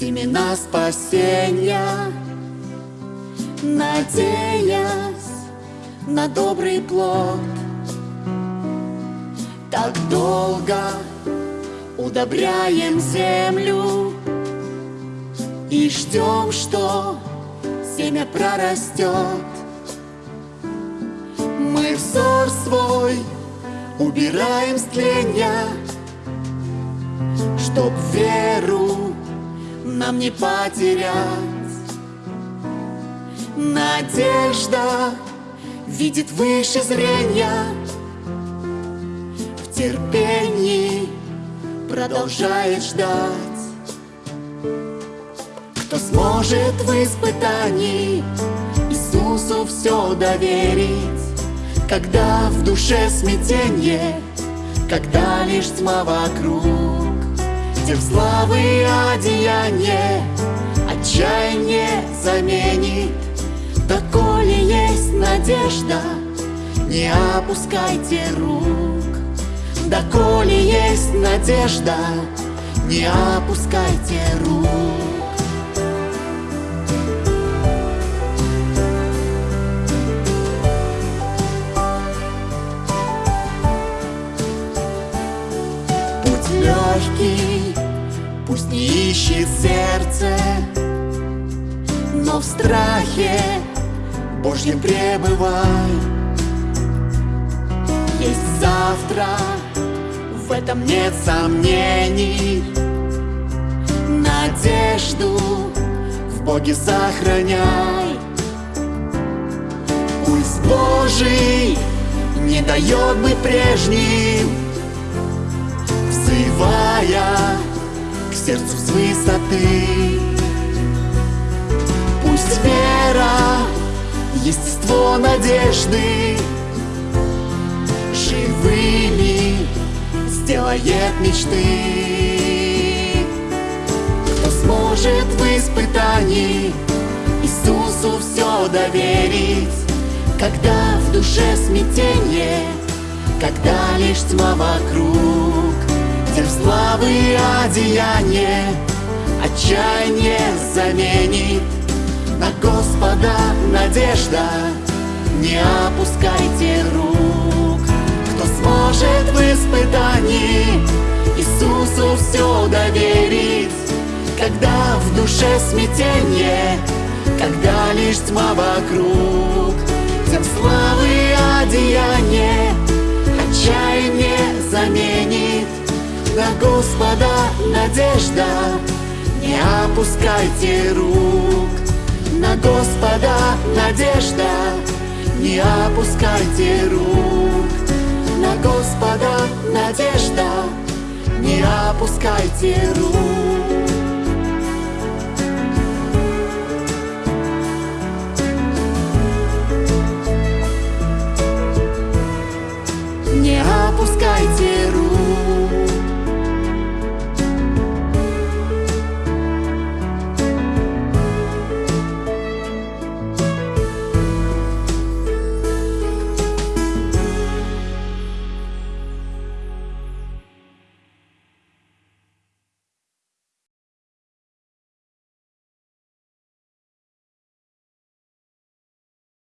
семена спасения, надеясь на добрый плод. Так долго удобряем землю и ждем, что семя прорастет. Мы взор свой убираем с тленья, Чтоб веру нам не потерять. Надежда видит выше зрения, В терпении продолжает ждать. Кто сможет в испытании Иисусу все доверить, Когда в душе смятенье, Когда лишь тьма вокруг, Где в славы одеяние Отчаяние заменит, Доколе есть надежда, Не опускайте рук. Доколе есть надежда, Не опускайте рук. Легкий, пусть не ищет сердце, Но в страхе Божьем пребывай. Есть завтра, в этом нет сомнений. Надежду в Боге сохраняй. Пусть Божий не дает быть прежним, сердцу с высоты. Пусть вера, естество надежды Живыми сделает мечты. Кто сможет в испытании Иисусу все доверить, Когда в душе смятение, Когда лишь тьма вокруг, славы одеяние Отчаяние заменит. На Господа надежда, Не опускайте рук. Кто сможет в испытании Иисусу все доверить, Когда в душе смятение, Когда лишь тьма вокруг, Тем славы одеяние Отчаяние заменит На Господа надежда, Не опускайте рук. На Господа надежда, Не опускайте рук. На Господа надежда, Не опускайте рук.